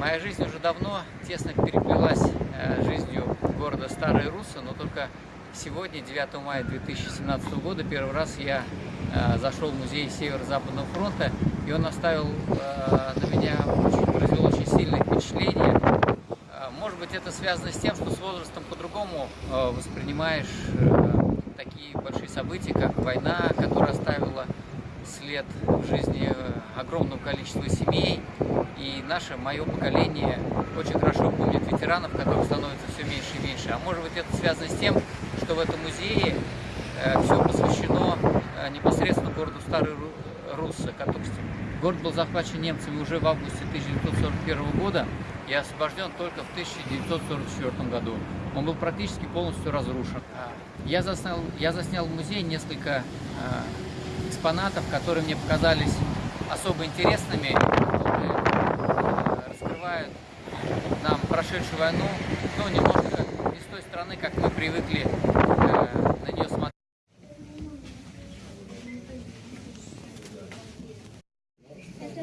Моя жизнь уже давно тесно переплелась э, жизнью города Старые Руссы, но только сегодня, 9 мая 2017 года, первый раз я э, зашел в музей Северо-Западного фронта, и он оставил э, на меня очень, произвел очень сильное впечатление. Может быть, это связано с тем, что с возрастом по-другому воспринимаешь такие большие события, как война, которая оставила след в жизни огромного количества семей. И наше, мое поколение очень хорошо помнит ветеранов, которых становится все меньше и меньше. А может быть это связано с тем, что в этом музее э, все посвящено э, непосредственно городу Старый Русса. Город был захвачен немцами уже в августе 1941 года и освобожден только в 1944 году. Он был практически полностью разрушен. Я заснял, я заснял в музее несколько экспонатов, которые мне показались особо интересными, раскрывают нам прошедшую войну, но немножко не с той стороны, как мы привыкли э, на нее смотреть. Это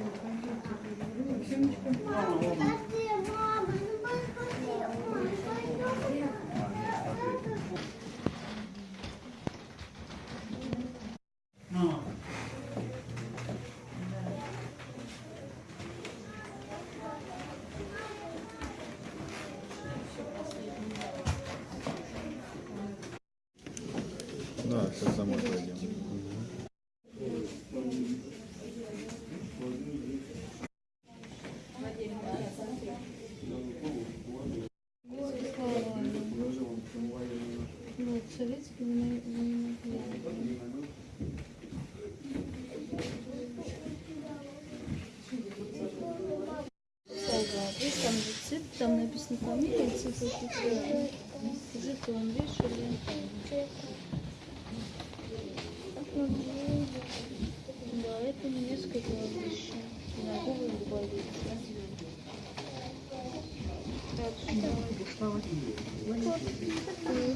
Да, сейчас домой пойдем. Фамилия, цифры, жетон вешали. Да, это немецкое кладбище. Синагога и больница. О,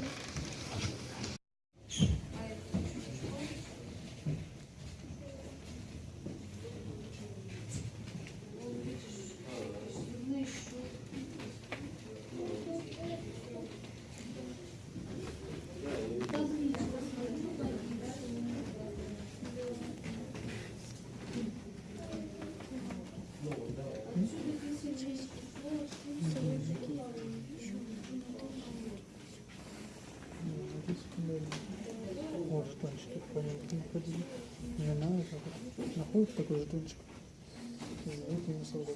жетончики, понятно, ходили. Жена, это находит такой жетончик, зовут меня солдат.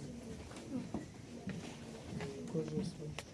Кожа свой.